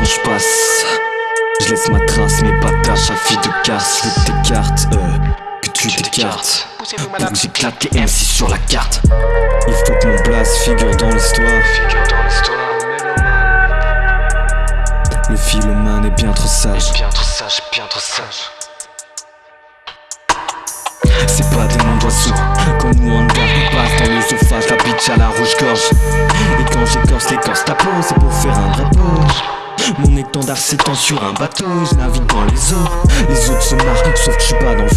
je passe. Je laisse ma trace, mes pataches à fille de casse Je que t'écartes, euh, que tu t'écartes. Pour que j'éclate les MC sur la carte. Il faut que mon place, figure dans l'histoire. Le philomane est bien trop sage. Bien trop sage, bien trop sage. C'est pas des noms d'oiseaux Comme nous on passe dans l'œsophage La bitch à la rouge-gorge Et quand j'écorce l'écorce ta peau C'est pour faire un vrai mon étendard s'étend sur un bateau, je navigue dans les eaux. Les autres se marrent, sauf que je suis pas dans le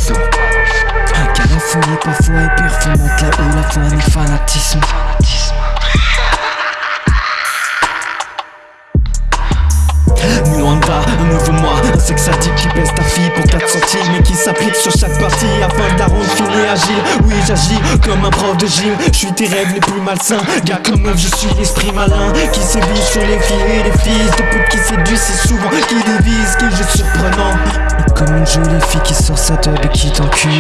est parfois est performante Là où la foi est fanatisme. Luanda, un nouveau moi, un sexe addict qui baisse ta fille pour 4 centimes Mais qui s'applique sur chaque partie afin de la agile? Oui j'agis comme un prof de gym, je suis tes rêves les plus malsains. Gars comme meuf je suis l'esprit malin qui sévit sur les filles et les fils De pute qui séduit si souvent, qui divise, qui jeu surprenant Comme une jolie fille qui sort sa tub et qui t'encule.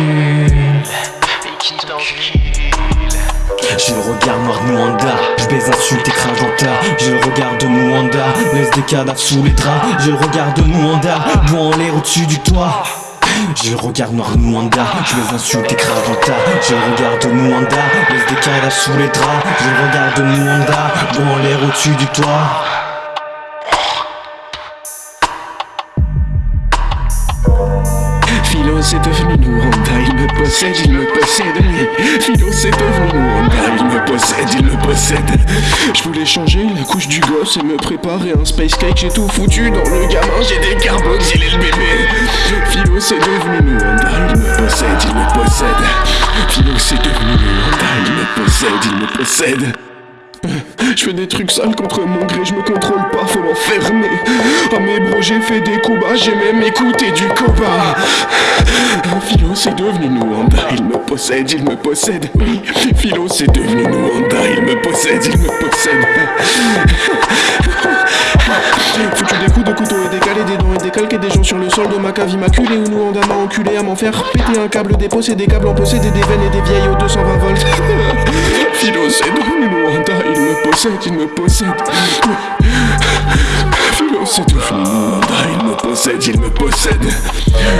J'ai le regard noir de Mwanda. Je baise insulte et crache dans ta J'ai le regard de Mwanda. Laisse des cadavres sous les draps. J'ai le regard de Mwanda. Bois en l'air au-dessus du toit j'ai le regard noir de Mwanda Je les insulte et crache dans ta J'ai le regard de Mwanda Laisse des cadavres sous les draps. J'ai le regard de Mwanda Bois en l'air au-dessus du toit. Philo c'est devenu Luanda, il me possède, il me possède. Philo c'est il possède, il me possède. Je voulais changer la couche du gosse et me préparer un space cake J'ai tout foutu dans le gamin, j'ai des carboxylés le bébé. Philo c'est devenu Luanda, il me possède, il me possède. Philo c'est devenu Luanda, il me possède, il me possède. Je fais des trucs sales contre mon gré, je me contrôle pas, faut m'enfermer. J'ai fait des coups bas, j'ai même écouté du copa. Philo, c'est devenu Nuanda, il me possède, il me possède. Oui, Philo, c'est devenu Nuanda, il me possède, il me possède. Foutu des coups de couteau et décalé des dents et décalqué des gens sur le sol de ma cave immaculée où Nuanda m'a enculé à m'en faire péter un câble déposé des câbles en possédé des veines et des vieilles aux 220 volts. Philo, c'est devenu Nuanda, il me possède, il me possède. C'est Nuanda, il me possède, il me possède.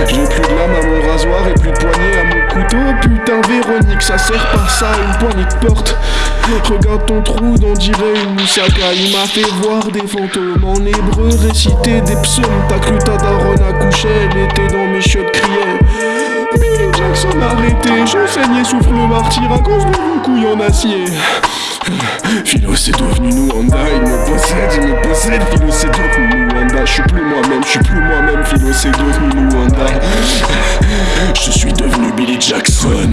J'ai plus de lame à mon rasoir et plus de poignée à mon couteau. Putain, Véronique, ça sert pas ça, une poignée de porte. Regarde ton trou, on dirait une moussaka. Il m'a fait voir des fantômes en hébreu, réciter des psaumes. T'as cru ta daronne a couché, elle personne. Je saignais souffle martyr à cause de vos couilles en acier. Philo c'est devenu nous Honda, il me possède, il me possède, Philo c'est devenu nous Honda, je suis plus moi-même, je suis plus moi-même, Philo c'est devenu nous Honda Je suis devenu Billy Jackson